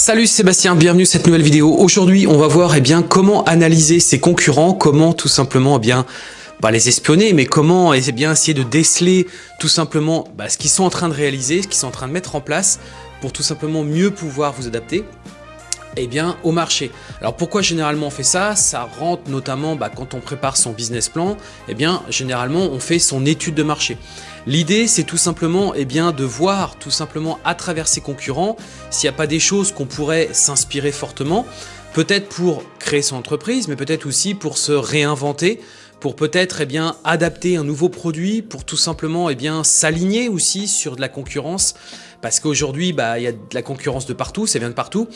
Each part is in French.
Salut Sébastien, bienvenue à cette nouvelle vidéo. Aujourd'hui, on va voir eh bien, comment analyser ses concurrents, comment tout simplement eh bah, les espionner, mais comment eh bien, essayer de déceler tout simplement bah, ce qu'ils sont en train de réaliser, ce qu'ils sont en train de mettre en place pour tout simplement mieux pouvoir vous adapter eh bien, au marché. Alors pourquoi généralement on fait ça? Ça rentre notamment bah, quand on prépare son business plan, eh bien généralement on fait son étude de marché. L'idée c'est tout simplement eh bien, de voir tout simplement à travers ses concurrents s'il n'y a pas des choses qu'on pourrait s'inspirer fortement, peut-être pour créer son entreprise, mais peut-être aussi pour se réinventer, pour peut-être eh bien adapter un nouveau produit, pour tout simplement eh bien s'aligner aussi sur de la concurrence, parce qu'aujourd'hui bah, il y a de la concurrence de partout, ça vient de partout,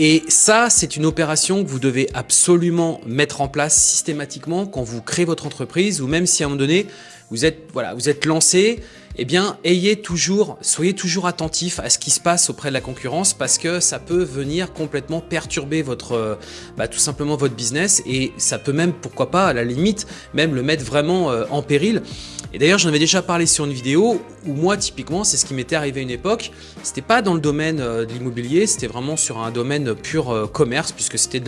et ça, c'est une opération que vous devez absolument mettre en place systématiquement quand vous créez votre entreprise ou même si à un moment donné, vous êtes, voilà, vous êtes lancé, eh bien, soyez toujours attentif à ce qui se passe auprès de la concurrence parce que ça peut venir complètement perturber votre, bah, tout simplement votre business et ça peut même, pourquoi pas, à la limite, même le mettre vraiment euh, en péril. Et d'ailleurs, j'en avais déjà parlé sur une vidéo où moi, typiquement, c'est ce qui m'était arrivé à une époque. C'était pas dans le domaine euh, de l'immobilier, c'était vraiment sur un domaine pur euh, commerce puisque c'était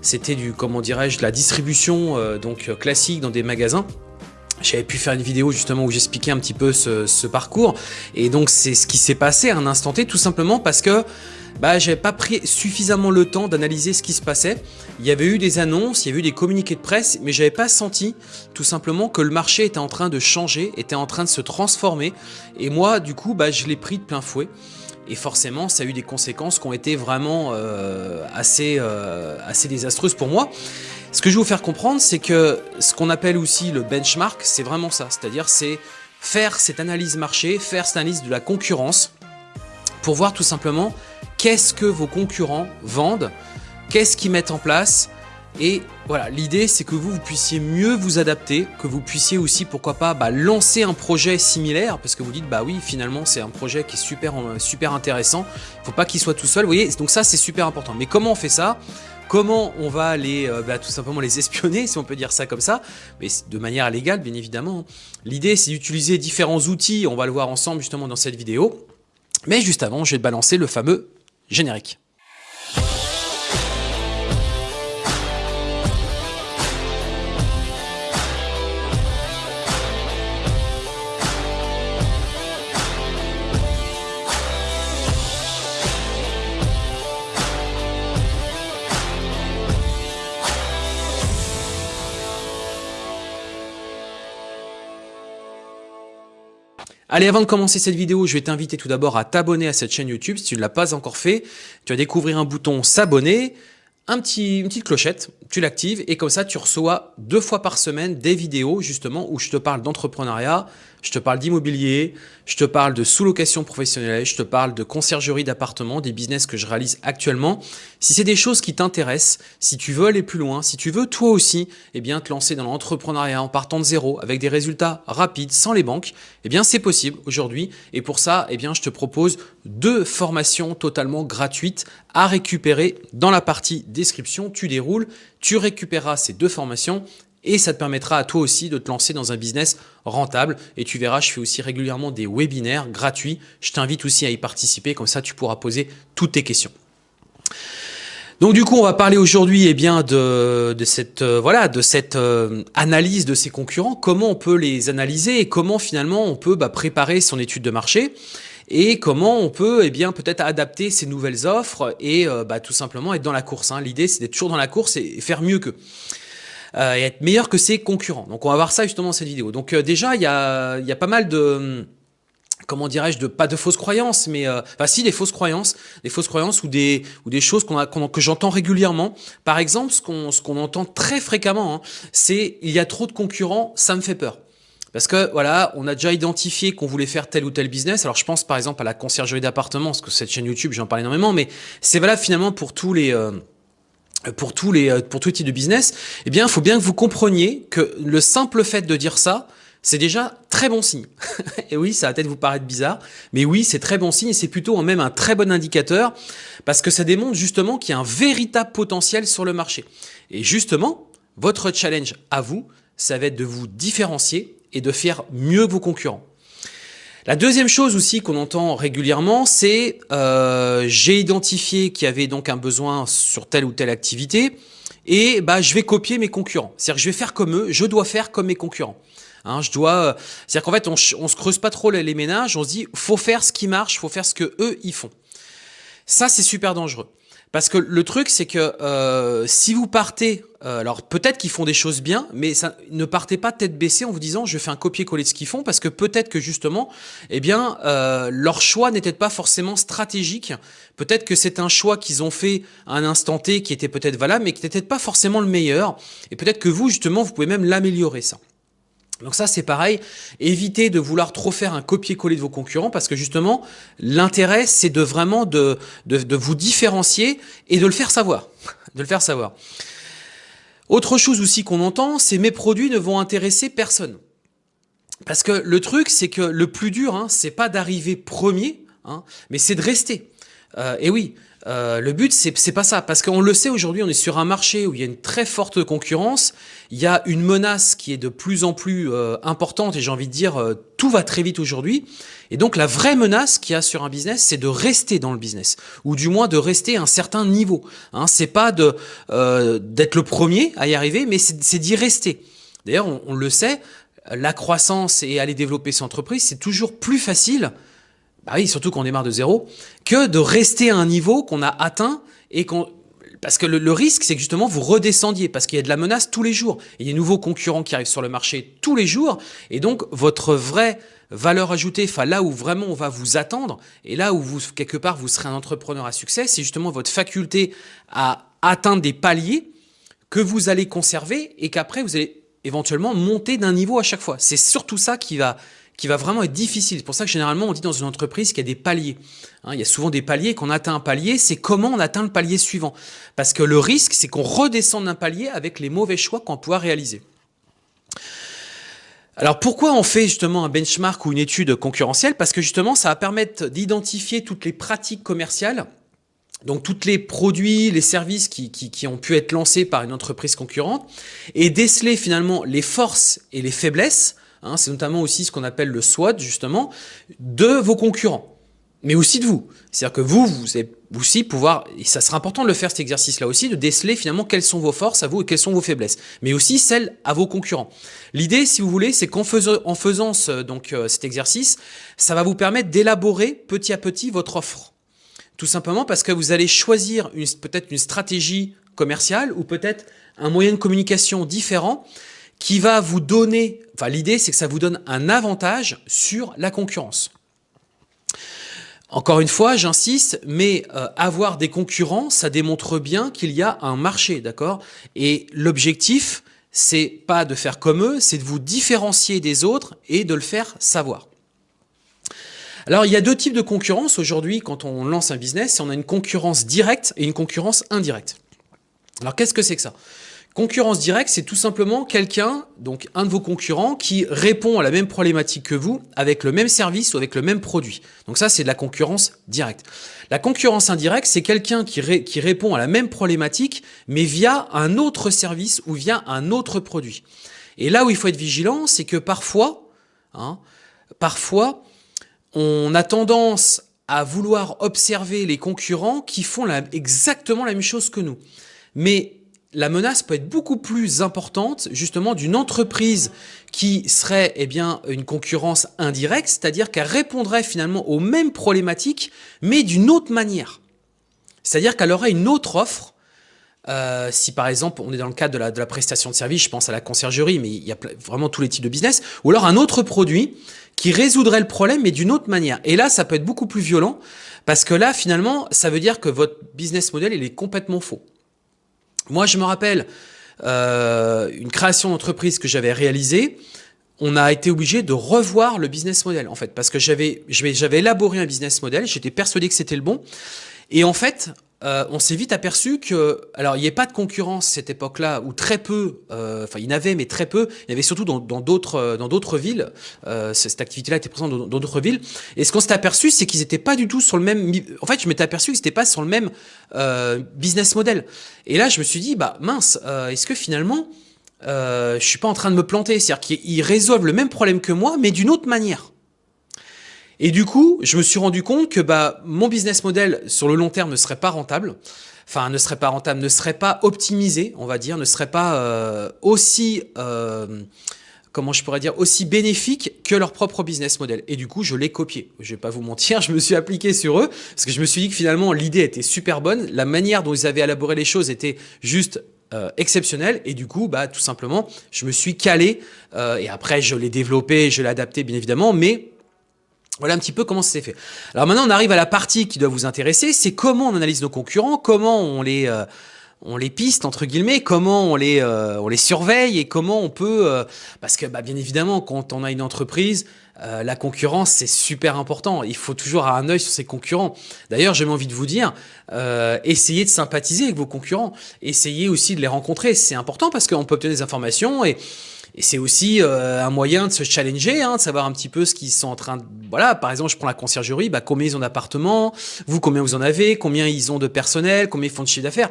c'était du, comment dirais-je, de la distribution euh, donc classique dans des magasins. J'avais pu faire une vidéo justement où j'expliquais un petit peu ce, parcours et donc c'est ce qui s'est passé à un instant T tout simplement parce que bah, j'avais pas pris suffisamment le temps d'analyser ce qui se passait. Il y avait eu des annonces, il y avait eu des communiqués de presse, mais j'avais pas senti tout simplement que le marché était en train de changer, était en train de se transformer. Et moi, du coup, bah, je l'ai pris de plein fouet. Et forcément, ça a eu des conséquences qui ont été vraiment euh, assez, euh, assez désastreuses pour moi. Ce que je vais vous faire comprendre, c'est que ce qu'on appelle aussi le benchmark, c'est vraiment ça. C'est-à-dire, c'est faire cette analyse marché, faire cette analyse de la concurrence pour voir tout simplement qu'est-ce que vos concurrents vendent, qu'est-ce qu'ils mettent en place. Et voilà, l'idée c'est que vous, vous puissiez mieux vous adapter, que vous puissiez aussi, pourquoi pas, bah, lancer un projet similaire, parce que vous dites, bah oui, finalement c'est un projet qui est super, super intéressant, il ne faut pas qu'il soit tout seul, vous voyez, donc ça c'est super important. Mais comment on fait ça? Comment on va les, euh, bah, tout simplement les espionner, si on peut dire ça comme ça, mais de manière légale, bien évidemment. L'idée, c'est d'utiliser différents outils, on va le voir ensemble justement dans cette vidéo. Mais juste avant, je vais balancer le fameux Générique. Allez, avant de commencer cette vidéo, je vais t'inviter tout d'abord à t'abonner à cette chaîne YouTube si tu ne l'as pas encore fait. Tu vas découvrir un bouton s'abonner, un petit, une petite clochette, tu l'actives et comme ça tu reçois deux fois par semaine des vidéos justement où je te parle d'entrepreneuriat, je te parle d'immobilier, je te parle de sous-location professionnelle, je te parle de conciergerie d'appartements, des business que je réalise actuellement. Si c'est des choses qui t'intéressent, si tu veux aller plus loin, si tu veux toi aussi eh bien, te lancer dans l'entrepreneuriat en partant de zéro avec des résultats rapides sans les banques, eh bien c'est possible aujourd'hui. Et pour ça, eh bien, je te propose deux formations totalement gratuites à récupérer dans la partie description. Tu déroules, tu récupéreras ces deux formations et ça te permettra à toi aussi de te lancer dans un business rentable. Et tu verras, je fais aussi régulièrement des webinaires gratuits. Je t'invite aussi à y participer, comme ça tu pourras poser toutes tes questions. Donc du coup, on va parler aujourd'hui eh bien de, cette euh, voilà de cette euh, analyse de ses concurrents, comment on peut les analyser et comment finalement on peut bah, préparer son étude de marché et comment on peut eh bien peut-être adapter ces nouvelles offres et euh, bah, tout simplement être dans la course. Hein. L'idée, c'est d'être toujours dans la course et faire mieux qu'eux. Euh, et être meilleur que ses concurrents. Donc on va voir ça justement dans cette vidéo. Donc euh, déjà, il y a, y a pas mal de comment dirais-je, de pas de fausses croyances, mais euh, si des fausses croyances, des fausses croyances ou des ou des choses qu'on a que j'entends régulièrement. Par exemple, ce qu'on ce qu'on entend très fréquemment, hein, c'est il y a trop de concurrents, ça me fait peur. Parce que voilà, on a déjà identifié qu'on voulait faire tel ou tel business. Alors je pense par exemple à la conciergerie d'appartements, parce que cette chaîne YouTube, j'en parle énormément, mais c'est valable finalement pour tous les pour tous les euh, pour tout type de business, eh bien, il faut bien que vous compreniez que le simple fait de dire ça, c'est déjà très bon signe. et oui, ça va peut-être vous paraître bizarre, mais oui, c'est très bon signe et c'est plutôt même un très bon indicateur parce que ça démontre justement qu'il y a un véritable potentiel sur le marché. Et justement, votre challenge à vous, ça va être de vous différencier et de faire mieux vos concurrents. La deuxième chose aussi qu'on entend régulièrement, c'est euh, j'ai identifié qu'il y avait donc un besoin sur telle ou telle activité et bah je vais copier mes concurrents. C'est-à-dire que je vais faire comme eux, je dois faire comme mes concurrents. Hein, je dois, c'est-à-dire qu'en fait on, on se creuse pas trop les ménages, on se dit faut faire ce qui marche, faut faire ce que eux ils font. Ça c'est super dangereux. Parce que le truc, c'est que euh, si vous partez, euh, alors peut-être qu'ils font des choses bien, mais ça, ne partez pas tête baissée en vous disant je fais un copier-coller de ce qu'ils font, parce que peut-être que justement, eh bien, euh, leur choix n'était pas forcément stratégique. Peut-être que c'est un choix qu'ils ont fait à un instant T qui était peut-être valable, mais qui n'était pas forcément le meilleur. Et peut-être que vous, justement, vous pouvez même l'améliorer ça. Donc ça c'est pareil, évitez de vouloir trop faire un copier-coller de vos concurrents parce que justement l'intérêt c'est de vraiment de, de, vous différencier et de le faire savoir. de le faire savoir. Autre chose aussi qu'on entend, c'est mes produits ne vont intéresser personne. Parce que le truc c'est que le plus dur, hein, c'est pas d'arriver premier, hein, mais c'est de rester. Euh, et oui, euh, le but, c'est pas ça, parce qu'on le sait aujourd'hui, on est sur un marché où il y a une très forte concurrence, il y a une menace qui est de plus en plus euh, importante, et j'ai envie de dire, euh, tout va très vite aujourd'hui. Et donc la vraie menace qu'il y a sur un business, c'est de rester dans le business, ou du moins de rester à un certain niveau. Hein, c'est pas d'être le premier à y arriver, mais c'est d'y rester. D'ailleurs, on, on le sait, la croissance et aller développer son entreprise, c'est toujours plus facile bah oui, surtout qu'on démarre de zéro, que de rester à un niveau qu'on a atteint et qu'on parce que le, risque, c'est que justement vous redescendiez, parce qu'il y a de la menace tous les jours. Il y a de nouveaux concurrents qui arrivent sur le marché tous les jours, et donc votre vraie valeur ajoutée, enfin là où vraiment on va vous attendre, et là où vous quelque part vous serez un entrepreneur à succès, c'est justement votre faculté à atteindre des paliers que vous allez conserver et qu'après vous allez éventuellement monter d'un niveau à chaque fois. C'est surtout ça qui va qui va vraiment être difficile. C'est pour ça que généralement on dit dans une entreprise qu'il y a des paliers. Hein, il y a souvent des paliers, qu'on atteint un palier, c'est comment on atteint le palier suivant. Parce que le risque, c'est qu'on redescende d'un palier avec les mauvais choix qu'on pouvoir réaliser. Alors pourquoi on fait justement un benchmark ou une étude concurrentielle? Parce que justement ça va permettre d'identifier toutes les pratiques commerciales donc tous les produits, les services qui, qui, qui, ont pu être lancés par une entreprise concurrente et déceler finalement les forces et les faiblesses Hein, c'est notamment aussi ce qu'on appelle le SWOT, justement, de vos concurrents, mais aussi de vous. C'est-à-dire que vous, vous allez aussi pouvoir, et ça sera important de le faire cet exercice-là aussi, de déceler finalement quelles sont vos forces à vous et quelles sont vos faiblesses, mais aussi celles à vos concurrents. L'idée, si vous voulez, c'est qu'en faisant, en faisant ce, donc, euh, cet exercice, ça va vous permettre d'élaborer petit à petit votre offre. Tout simplement parce que vous allez choisir peut-être une stratégie commerciale ou peut-être un moyen de communication différent qui va vous donner, enfin l'idée c'est que ça vous donne un avantage sur la concurrence. Encore une fois, j'insiste, mais euh, avoir des concurrents, ça démontre bien qu'il y a un marché, d'accord? Et l'objectif, c'est pas de faire comme eux, c'est de vous différencier des autres et de le faire savoir. Alors, il y a deux types de concurrence aujourd'hui quand on lance un business. On a une concurrence directe et une concurrence indirecte. Alors, qu'est-ce que c'est que ça? Concurrence directe, c'est tout simplement quelqu'un, donc un de vos concurrents, qui répond à la même problématique que vous avec le même service ou avec le même produit. Donc ça, c'est de la concurrence directe. La concurrence indirecte, c'est quelqu'un qui, répond à la même problématique, mais via un autre service ou via un autre produit. Et là où il faut être vigilant, c'est que parfois, hein, parfois, on a tendance à vouloir observer les concurrents qui font exactement la même chose que nous. Mais la menace peut être beaucoup plus importante justement d'une entreprise qui serait eh bien une concurrence indirecte, c'est-à-dire qu'elle répondrait finalement aux mêmes problématiques, mais d'une autre manière. C'est-à-dire qu'elle aurait une autre offre. Euh, si par exemple on est dans le cadre de la, de la prestation de service, je pense à la conciergerie, mais il y a vraiment tous les types de business, ou alors un autre produit qui résoudrait le problème, mais d'une autre manière. Et là, ça peut être beaucoup plus violent, parce que là, finalement, ça veut dire que votre business model, il est complètement faux. Moi, je me rappelle euh, une création d'entreprise que j'avais réalisée. On a été obligé de revoir le business model, en fait, parce que j'avais élaboré un business model, j'étais persuadé que c'était le bon. Et en fait, euh, on s'est vite aperçu que, alors il n'y avait pas de concurrence cette époque-là, ou très peu, euh, enfin il y en avait, mais très peu, il y avait surtout dans d'autres euh, dans d'autres villes, euh, cette activité-là était présente dans d'autres villes, et ce qu'on s'est aperçu, c'est qu'ils n'étaient pas du tout sur le même, en fait je m'étais aperçu qu'ils n'étaient pas sur le même euh, business model, et là je me suis dit, bah mince, est-ce que finalement, je suis pas en train de me planter, c'est-à-dire qu'ils résolvent le même problème que moi, mais d'une autre manière. Et du coup, je me suis rendu compte que bah, mon business model sur le long terme ne serait pas rentable, enfin ne serait pas rentable, ne serait pas optimisé, on va dire, ne serait pas euh, aussi, euh, comment je pourrais dire, aussi bénéfique que leur propre business model. Et du coup, je l'ai copié. Je vais pas vous mentir, je me suis appliqué sur eux parce que je me suis dit que finalement l'idée était super bonne, la manière dont ils avaient élaboré les choses était juste euh, exceptionnelle et du coup bah tout simplement je me suis calé et après je l'ai développé je l'ai adapté bien évidemment mais voilà un petit peu comment ça s'est fait. Alors maintenant, on arrive à la partie qui doit vous intéresser, c'est comment on analyse nos concurrents, comment on les, euh, on les piste, entre guillemets, comment on les, euh, on les surveille et comment on peut... Euh, parce que bah, bien évidemment, quand on a une entreprise, la concurrence, c'est super important. Il faut toujours avoir un œil sur ses concurrents. D'ailleurs, j'ai envie de vous dire, essayez de sympathiser avec vos concurrents. Essayez aussi de les rencontrer. C'est important parce qu'on peut obtenir des informations et et c'est aussi euh, un moyen de se challenger, hein, de savoir un petit peu ce qu'ils sont en train de... Voilà, par exemple, je prends la conciergerie, bah, combien ils ont d'appartements, vous, combien vous en avez, combien ils ont de personnel, combien ils font de chiffre d'affaires.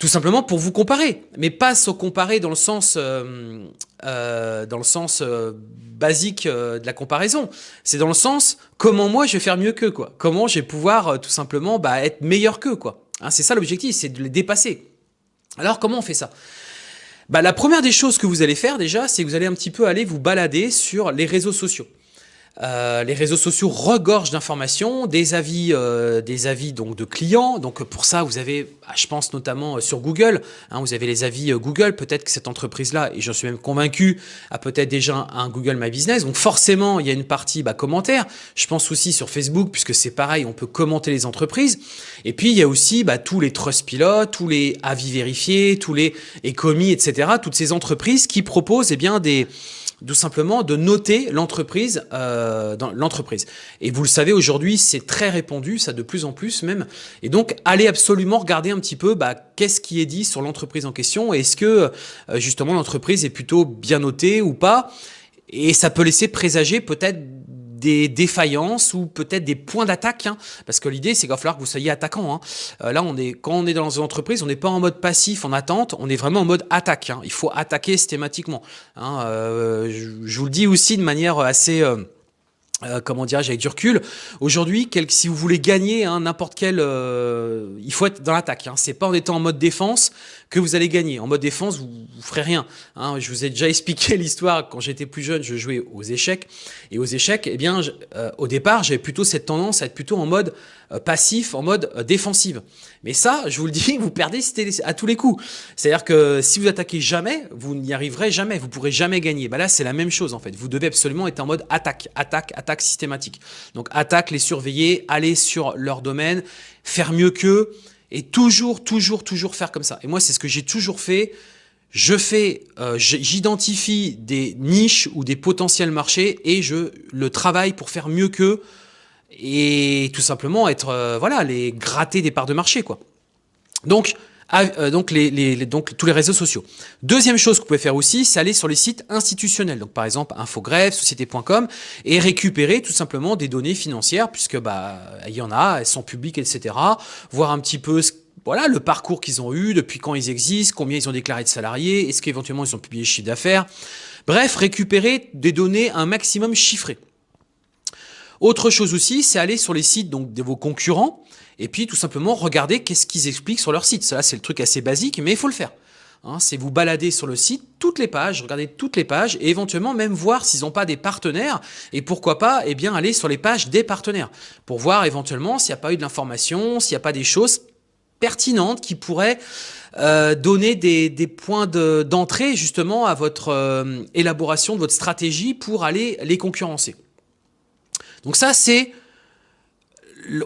Tout simplement pour vous comparer, mais pas se comparer dans le sens, euh, euh, dans le sens basique de la comparaison. C'est dans le sens comment moi je vais faire mieux qu'eux, quoi. Comment je vais pouvoir tout simplement bah, être meilleur qu'eux, quoi. Hein, c'est ça l'objectif, c'est de les dépasser. Alors comment on fait ça? Bah, la première des choses que vous allez faire déjà, c'est que vous allez un petit peu aller vous balader sur les réseaux sociaux. Euh, les réseaux sociaux regorgent d'informations, des avis, euh, des avis donc de clients. Donc pour ça, vous avez, ah, je pense notamment euh, sur Google, hein, vous avez les avis Google. Peut-être que cette entreprise-là, et j'en suis même convaincu, a peut-être déjà un Google My Business. Donc forcément, il y a une partie bah, commentaires. Je pense aussi sur Facebook, puisque c'est pareil, on peut commenter les entreprises. Et puis il y a aussi bah, tous les Trustpilot, tous les avis vérifiés, tous les Ecomi, etc. Toutes ces entreprises qui proposent eh bien des tout simplement de noter l'entreprise euh, dans l'entreprise. Et vous le savez aujourd'hui, c'est très répandu, ça de plus en plus même. Et donc, allez absolument regarder un petit peu bah, qu'est-ce qui est dit sur l'entreprise en question. Est-ce que euh, justement l'entreprise est plutôt bien notée ou pas Et ça peut laisser présager peut-être des défaillances ou peut-être des points d'attaque, hein, parce que l'idée c'est qu'il va falloir que vous soyez attaquant. Hein. Euh, là, on est, quand on est dans une entreprise, on n'est pas en mode passif, en attente, on est vraiment en mode attaque. Hein. Il faut attaquer systématiquement. Euh, je, vous le dis aussi de manière assez... Euh, comment dirais-je, avec du recul. Aujourd'hui, si vous voulez gagner n'importe quel... Il faut être dans l'attaque. Hein. C'est pas en étant en mode défense que vous allez gagner. En mode défense, vous, vous ferez rien. Hein. Je vous ai déjà expliqué l'histoire. Quand j'étais plus jeune, je jouais aux échecs. Et aux échecs, eh bien, euh, au départ, j'avais plutôt cette tendance à être plutôt en mode euh, passif, en mode euh, défensive. Mais ça, je vous le dis, vous perdez à tous les coups. C'est-à-dire que si vous attaquez jamais, vous n'y arriverez jamais, vous pourrez jamais gagner. Bah là, c'est la même chose en fait. Vous devez absolument être en mode attaque, attaque, attaque systématique. Donc attaque, les surveiller, aller sur leur domaine, faire mieux qu'eux et toujours, toujours, toujours faire comme ça. Et moi, c'est ce que j'ai toujours fait. Je fais, euh, j'identifie des niches ou des potentiels marchés et je le travaille pour faire mieux qu'eux et tout simplement être, euh, voilà, les gratter des parts de marché, quoi. Donc, donc, les, les, donc tous les réseaux sociaux. Deuxième chose que vous pouvez faire aussi, c'est aller sur les sites institutionnels. Donc par exemple Infogreffe, Société.com et récupérer tout simplement des données financières puisque bah il y en a, elles sont publiques, etc. Voir un petit peu voilà, le parcours qu'ils ont eu, depuis quand ils existent, combien ils ont déclaré de salariés, est-ce qu'éventuellement ils ont publié chiffre d'affaires. Bref, récupérer des données un maximum chiffrées. Autre chose aussi, c'est aller sur les sites donc, de vos concurrents et puis tout simplement regarder qu'est-ce qu'ils expliquent sur leur site. Ça, c'est le truc assez basique, mais il faut le faire. Hein, c'est vous balader sur le site, toutes les pages, regarder toutes les pages et éventuellement même voir s'ils n'ont pas des partenaires et pourquoi pas eh bien aller sur les pages des partenaires pour voir éventuellement s'il n'y a pas eu de l'information, s'il n'y a pas des choses pertinentes qui pourraient euh, donner des, points d'entrée justement à votre euh, élaboration de votre stratégie pour aller les concurrencer. Donc ça, c'est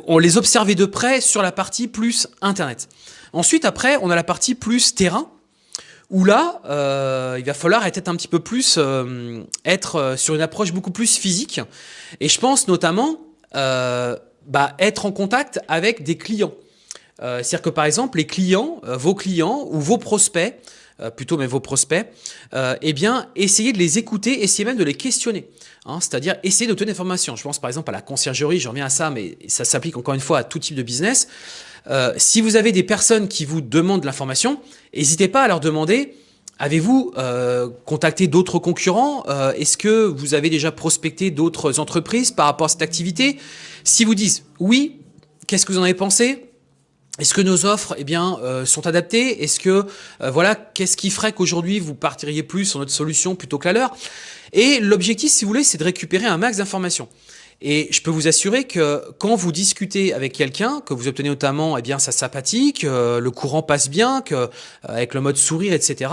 on les observait de près sur la partie plus Internet. Ensuite, après, on a la partie plus terrain, où là, euh, il va falloir être un petit peu plus, euh, être euh, sur une approche beaucoup plus physique. Et je pense notamment bah, être en contact avec des clients. C'est-à-dire que par exemple, les clients, vos clients ou vos prospects, plutôt mais vos prospects, eh bien, essayez de les écouter, essayez même de les questionner. Hein, c'est-à-dire essayer d'obtenir des informations. Je pense par exemple à la conciergerie, je reviens à ça, mais ça s'applique encore une fois à tout type de business. Euh, si vous avez des personnes qui vous demandent de l'information, n'hésitez pas à leur demander Avez-vous euh, contacté d'autres concurrents? Euh, Est-ce que vous avez déjà prospecté d'autres entreprises par rapport à cette activité? Si vous dites oui, qu'est-ce que vous en avez pensé? Est-ce que nos offres eh bien, euh, sont adaptées? Est-ce que, voilà, qu'est-ce qui ferait qu'aujourd'hui vous partiriez plus sur notre solution plutôt que la leur? Et l'objectif, si vous voulez, c'est de récupérer un max d'informations. Et je peux vous assurer que quand vous discutez avec quelqu'un, que vous obtenez notamment eh bien, sa sympathique, euh, le courant passe bien, que, euh, avec le mode sourire, etc.,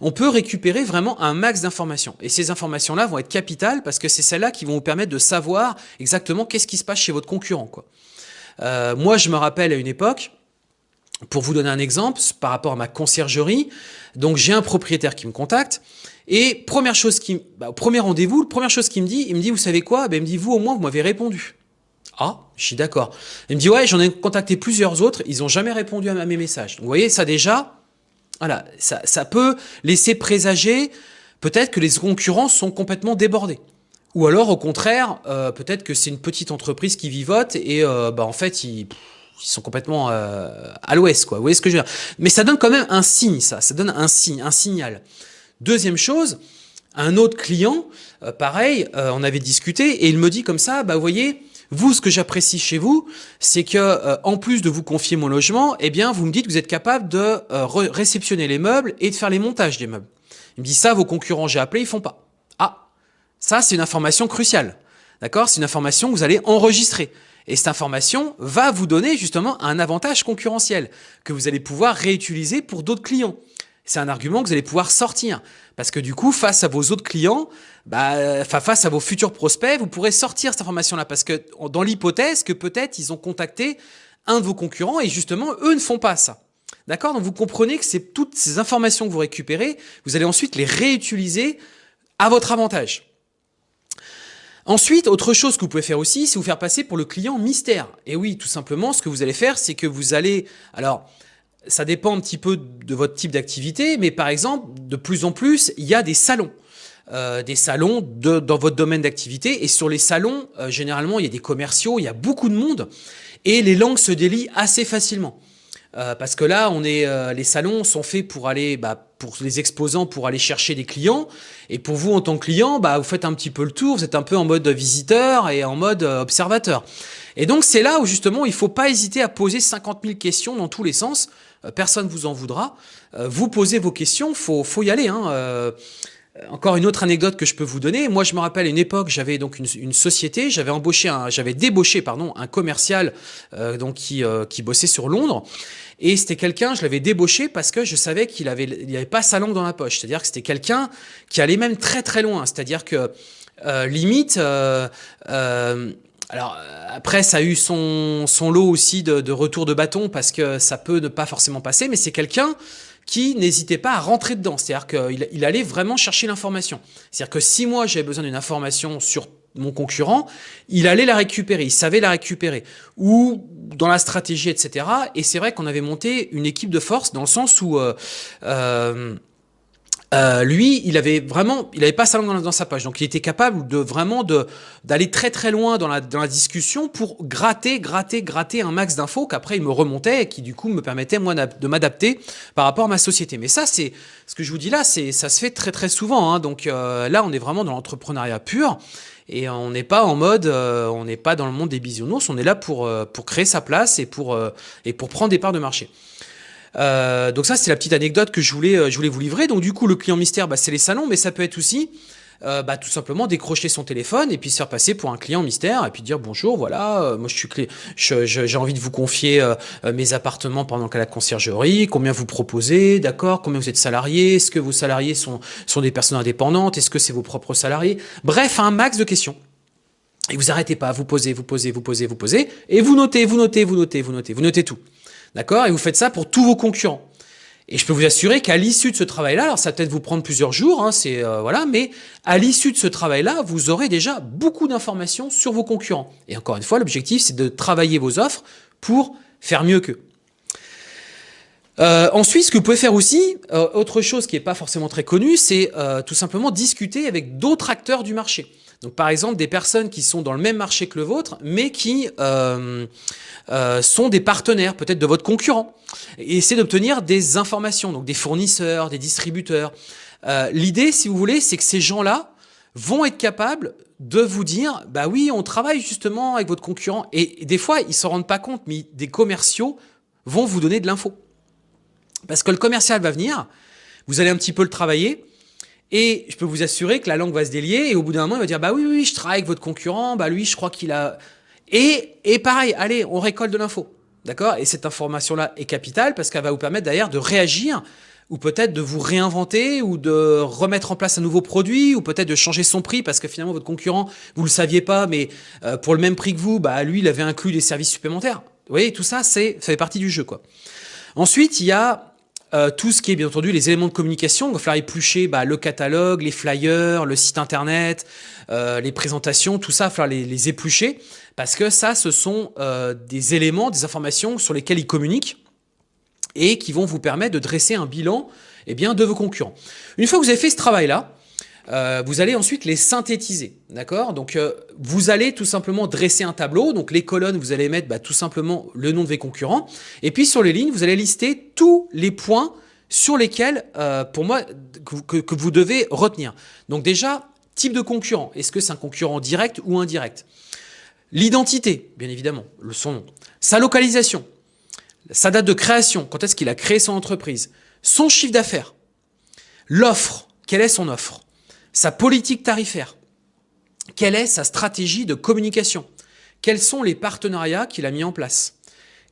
on peut récupérer vraiment un max d'informations. Et ces informations-là vont être capitales parce que c'est celles-là qui vont vous permettre de savoir exactement qu'est-ce qui se passe chez votre concurrent. Quoi. Euh, moi, je me rappelle à une époque, pour vous donner un exemple, par rapport à ma conciergerie, donc j'ai un propriétaire qui me contacte, et première chose qui, bah, premier rendez-vous, première chose qu'il me dit, il me dit, vous savez quoi? Ben, Il me dit, vous au moins, vous m'avez répondu. Ah, je suis d'accord. Il me dit, ouais, j'en ai contacté plusieurs autres, ils n'ont jamais répondu à mes messages. vous voyez, ça déjà, voilà, ça, peut laisser présager peut-être que les concurrents sont complètement débordés. Ou alors, au contraire, euh, peut-être que c'est une petite entreprise qui vivote et euh, bah, en fait, ils, ils sont complètement euh, à l'ouest. quoi. Vous voyez ce que je veux dire? Mais ça donne quand même un signe, ça. Ça donne un signe, un signal. Deuxième chose, un autre client, euh, pareil, euh, on avait discuté et il me dit comme ça, bah vous voyez, vous, ce que j'apprécie chez vous, c'est que euh, en plus de vous confier mon logement, eh bien, vous me dites que vous êtes capable de réceptionner les meubles et de faire les montages des meubles. Il me dit ça, vos concurrents, j'ai appelé, ils font pas. Ah, ça, c'est une information cruciale. D'accord? C'est une information que vous allez enregistrer. Et cette information va vous donner justement un avantage concurrentiel que vous allez pouvoir réutiliser pour d'autres clients c'est un argument que vous allez pouvoir sortir. Parce que du coup, face à vos autres clients, bah, face à vos futurs prospects, vous pourrez sortir cette information-là. Parce que dans l'hypothèse que peut-être ils ont contacté un de vos concurrents et justement, eux ne font pas ça. D'accord? Donc vous comprenez que c'est toutes ces informations que vous récupérez, vous allez ensuite les réutiliser à votre avantage. Ensuite, autre chose que vous pouvez faire aussi, c'est vous faire passer pour le client mystère. Et oui, tout simplement, ce que vous allez faire, c'est que vous allez... Alors, ça dépend un petit peu de votre type d'activité, mais par exemple, de plus en plus, il y a des salons. Euh, des salons dans votre domaine d'activité. Et sur les salons, euh, généralement, il y a des commerciaux, il y a beaucoup de monde. Et les langues se délient assez facilement. Euh, parce que là, on est, les salons sont faits pour aller, bah, pour les exposants, pour aller chercher des clients. Et pour vous, en tant que client, bah, vous faites un petit peu le tour, vous êtes un peu en mode visiteur et en mode observateur. Et donc, c'est là où justement, il faut pas hésiter à poser 50 000 questions dans tous les sens euh, personne vous en voudra. Euh, vous posez vos questions, faut, faut y aller. Hein. Euh, encore une autre anecdote que je peux vous donner. Moi, je me rappelle à une époque, j'avais donc une, société, j'avavais embauché, j'avais débauché, pardon, un commercial donc qui, qui bossait sur Londres. Et c'était quelqu'un, je l'avais débauché parce que je savais qu'il avait, il avait pas sa langue dans la poche. C'est-à-dire que c'était quelqu'un qui allait même très très loin. C'est-à-dire que limite, alors euh, après, ça a eu son, son lot aussi de, de retour de bâton parce que ça peut ne pas forcément passer, mais c'est quelqu'un qui n'hésitait pas à rentrer dedans. C'est-à-dire qu'il il allait vraiment chercher l'information. C'est-à-dire que si moi j'avais besoin d'une information sur mon concurrent, il allait la récupérer, il savait la récupérer. Ou dans la stratégie, etc. Et c'est vrai qu'on avait monté une équipe de force dans le sens où... Euh, euh, euh, lui, il avait vraiment, il avait pas sa langue dans, sa poche, donc il était capable de vraiment d'aller très très loin dans la dans la discussion pour gratter, gratter, gratter un max d'infos qu'après il me remontait et qui du coup me permettait moi de m'adapter par rapport à ma société. Mais ça, c'est ce que je vous dis là, c'est ça se fait très très souvent. Hein, donc euh, là, on est vraiment dans l'entrepreneuriat pur. Et on n'est pas en mode, euh, on n'est pas dans le monde des bisounours, on est là pour, pour créer sa place et pour, et pour prendre des parts de marché. Euh, donc ça, c'est la petite anecdote que je voulais, euh, je voulais vous livrer. Donc du coup, le client mystère, bah, c'est les salons, mais ça peut être aussi euh, bah, tout simplement décrocher son téléphone et puis se faire passer pour un client mystère et puis dire bonjour, voilà, moi je suis clé, j'ai envie de vous confier mes appartements pendant qu'à la conciergerie, combien vous proposez, d'accord, combien vous êtes salarié, est-ce que vos salariés sont, sont des personnes indépendantes, est-ce que c'est vos propres salariés, bref, un max de questions. Et vous arrêtez pas, vous posez, vous posez, vous posez, vous posez, et vous notez, vous notez, vous notez, vous notez, vous notez tout. D'accord? Et vous faites ça pour tous vos concurrents. Et je peux vous assurer qu'à l'issue de ce travail-là, alors ça va peut-être vous prendre plusieurs jours, hein, c'est euh, voilà, mais à l'issue de ce travail-là, vous aurez déjà beaucoup d'informations sur vos concurrents. Et encore une fois, l'objectif, c'est de travailler vos offres pour faire mieux qu'eux. Euh, ensuite, ce que vous pouvez faire aussi, euh, autre chose qui n'est pas forcément très connue, c'est tout simplement discuter avec d'autres acteurs du marché. Donc par exemple, des personnes qui sont dans le même marché que le vôtre, mais qui euh, euh, sont des partenaires peut-être de votre concurrent. Et essayer d'obtenir des informations, donc des fournisseurs, des distributeurs. Euh, L'idée, si vous voulez, c'est que ces gens-là vont être capables de vous dire, bah oui, on travaille justement avec votre concurrent. Et des fois, ils s'en rendent pas compte, mais des commerciaux vont vous donner de l'info. Parce que le commercial va venir, vous allez un petit peu le travailler, et je peux vous assurer que la langue va se délier, et au bout d'un moment, il va dire, bah oui, oui, je travaille avec votre concurrent, bah lui, je crois qu'il a... Et, et pareil, allez, on récolte de l'info. D'accord? Et cette information-là est capitale parce qu'elle va vous permettre d'ailleurs de réagir ou peut-être de vous réinventer ou de remettre en place un nouveau produit ou peut-être de changer son prix parce que finalement votre concurrent, vous le saviez pas, mais euh, pour le même prix que vous, bah lui, il avait inclus des services supplémentaires. Vous voyez, tout ça, ça fait partie du jeu. quoi. Ensuite, il y a euh, tout ce qui est bien entendu les éléments de communication. Il va falloir éplucher bah, le catalogue, les flyers, le site internet, euh, les présentations, tout ça, il va falloir les, éplucher parce que ça, ce sont des éléments, des informations sur lesquels ils communiquent et qui vont vous permettre de dresser un bilan eh bien, de vos concurrents. Une fois que vous avez fait ce travail-là, euh, vous allez ensuite les synthétiser, d'accord? Donc, euh, vous allez tout simplement dresser un tableau. Donc, les colonnes, vous allez mettre bah, tout simplement le nom de vos concurrents. Et puis, sur les lignes, vous allez lister tous les points sur lesquels, euh, pour moi, que, vous devez retenir. Donc, déjà, type de concurrent. Est-ce que c'est un concurrent direct ou indirect? L'identité, bien évidemment, le son nom. Sa localisation sa date de création, quand est-ce qu'il a créé son entreprise, son chiffre d'affaires, l'offre, quelle est son offre, sa politique tarifaire, quelle est sa stratégie de communication, quels sont les partenariats qu'il a mis en place,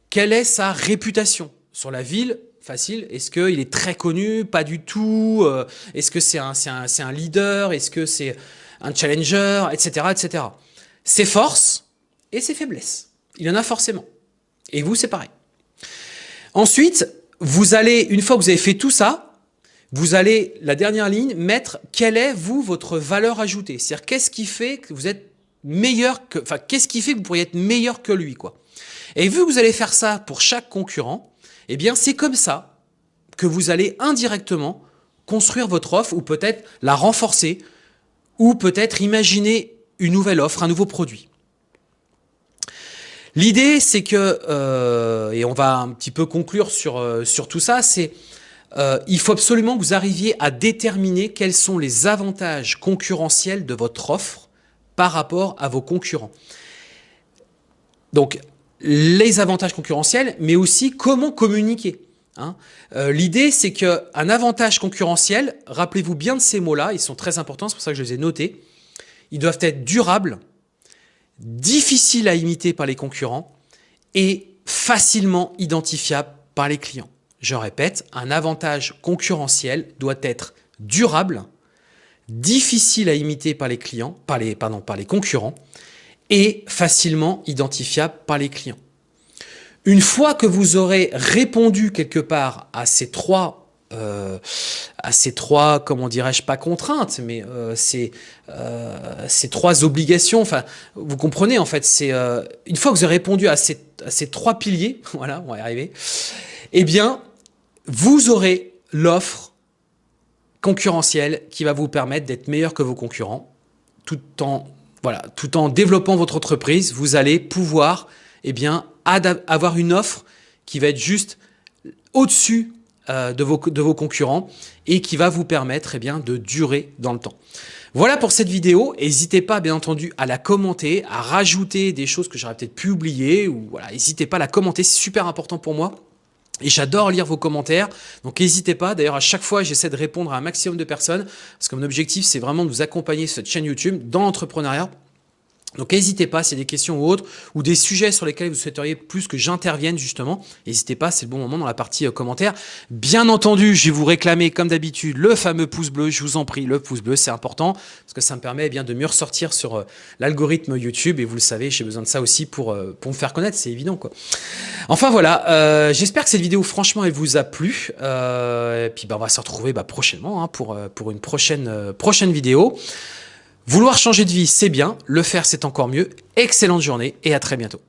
quelle est sa réputation sur la ville, facile, est-ce qu'il est très connu, pas du tout, euh, est-ce que c'est un, un, un leader, est-ce que c'est un challenger, etc., etc. Ses forces et ses faiblesses, il y en a forcément. Et vous, c'est pareil. Ensuite, vous allez, une fois que vous avez fait tout ça, vous allez, la dernière ligne, mettre quelle est, vous, votre valeur ajoutée. C'est-à-dire, qu'est-ce qui fait que vous êtes meilleur que, enfin, qu'est-ce qui fait que vous pourriez être meilleur que lui, quoi. Et vu que vous allez faire ça pour chaque concurrent, eh bien, c'est comme ça que vous allez indirectement construire votre offre ou peut-être la renforcer ou peut-être imaginer une nouvelle offre, un nouveau produit. L'idée, c'est que, euh, et on va un petit peu conclure sur, euh, sur tout ça, c'est euh, il faut absolument que vous arriviez à déterminer quels sont les avantages concurrentiels de votre offre par rapport à vos concurrents. Donc, les avantages concurrentiels, mais aussi comment communiquer. Hein. Euh, L'idée, c'est qu'un avantage concurrentiel, rappelez-vous bien de ces mots-là, ils sont très importants, c'est pour ça que je les ai notés, ils doivent être durables, difficile à imiter par les concurrents et facilement identifiable par les clients. Je répète, un avantage concurrentiel doit être durable, difficile à imiter par les clients, par les, pardon, par les concurrents et facilement identifiable par les clients. Une fois que vous aurez répondu quelque part à ces trois euh, à ces trois, comment dirais-je, pas contraintes, mais euh, ces, euh, ces trois obligations. Enfin, vous comprenez, en fait, c'est euh, une fois que vous avez répondu à ces, à ces trois piliers, voilà, on va y arriver, eh bien, vous aurez l'offre concurrentielle qui va vous permettre d'être meilleur que vos concurrents, tout en, développant votre entreprise, vous allez pouvoir, eh avoir une offre qui va être juste au-dessus euh, de, vos, concurrents et qui va vous permettre eh de durer dans le temps. Voilà pour cette vidéo. N'hésitez pas, bien entendu, à la commenter, à rajouter des choses que j'aurais peut-être pu oublier. ou N'hésitez pas à la commenter, c'est super important pour moi. Et j'adore lire vos commentaires, donc n'hésitez pas. D'ailleurs, à chaque fois, j'essaie de répondre à un maximum de personnes, parce que mon objectif, c'est vraiment de vous accompagner sur cette chaîne YouTube dans l'entrepreneuriat donc n'hésitez pas, s'il y a des questions ou autres, ou des sujets sur lesquels vous souhaiteriez plus que j'intervienne justement, n'hésitez pas, c'est le bon moment dans la partie euh, commentaires. Bien entendu, je vais vous réclamer comme d'habitude le fameux pouce bleu, je vous en prie, le pouce bleu c'est important, parce que ça me permet eh bien de mieux ressortir sur euh, l'algorithme YouTube, et vous le savez, j'ai besoin de ça aussi pour, euh, me faire connaître, c'est évident quoi. Enfin voilà, j'espère que cette vidéo franchement elle vous a plu, et puis bah, on va se retrouver bah, prochainement hein, pour, une prochaine vidéo. Vouloir changer de vie, c'est bien. Le faire, c'est encore mieux. Excellente journée et à très bientôt.